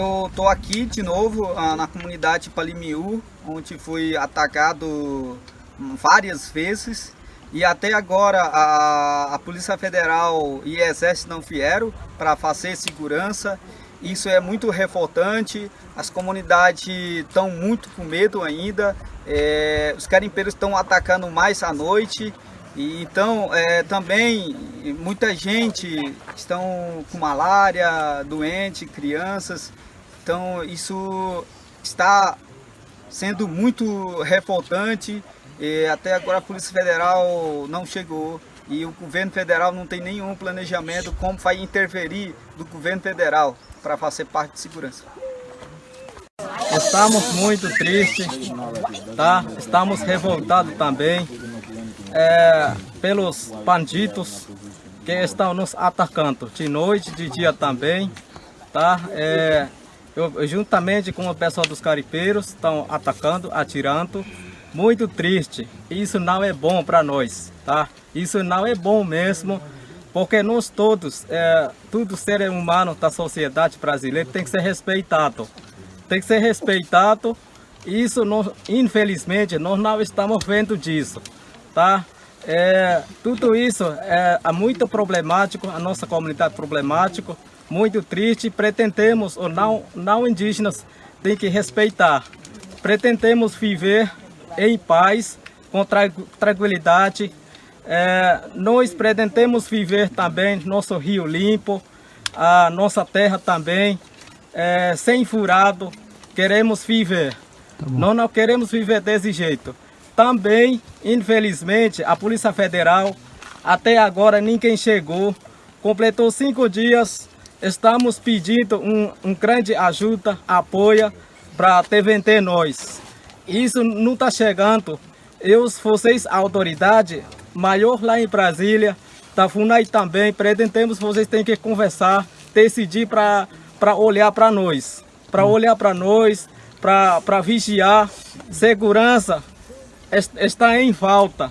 Eu estou aqui de novo ah, na comunidade Palimiú, onde fui atacado várias vezes. E até agora a, a Polícia Federal e Exército não vieram para fazer segurança. Isso é muito revoltante, as comunidades estão muito com medo ainda, é, os carimpeiros estão atacando mais à noite, e então é, também muita gente estão com malária, doente, crianças, então isso está sendo muito revoltante e até agora a Polícia Federal não chegou e o governo federal não tem nenhum planejamento como vai interferir do governo federal para fazer parte de segurança. Estamos muito tristes, tá? Estamos revoltados também é, pelos bandidos que estão nos atacando de noite, de dia também, tá? É, eu, juntamente com o pessoal dos caripeiros, estão atacando, atirando. Muito triste. Isso não é bom para nós, tá? Isso não é bom mesmo, porque nós todos, é, todo ser humano da sociedade brasileira tem que ser respeitado. Tem que ser respeitado. Isso, nós, infelizmente, nós não estamos vendo disso, tá? É, tudo isso é, é muito problemático, a nossa comunidade problemática muito triste. Pretendemos, ou não, não indígenas, tem que respeitar. Pretendemos viver em paz, com tranquilidade. É, nós pretendemos viver também nosso rio limpo, a nossa terra também, é, sem furado. Queremos viver. Tá nós não queremos viver desse jeito. Também, infelizmente, a Polícia Federal, até agora ninguém chegou. Completou cinco dias estamos pedindo um, um grande ajuda, apoio para TVT nós. Isso não está chegando. Eu, vocês, autoridade maior lá em Brasília, da FUNAI também, pretendemos vocês têm que conversar, decidir para olhar para nós. Para olhar para nós, para vigiar. Segurança está em falta.